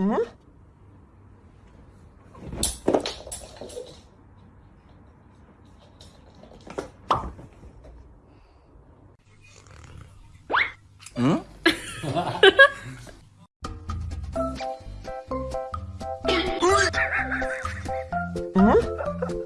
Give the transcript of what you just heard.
응? 응? 응?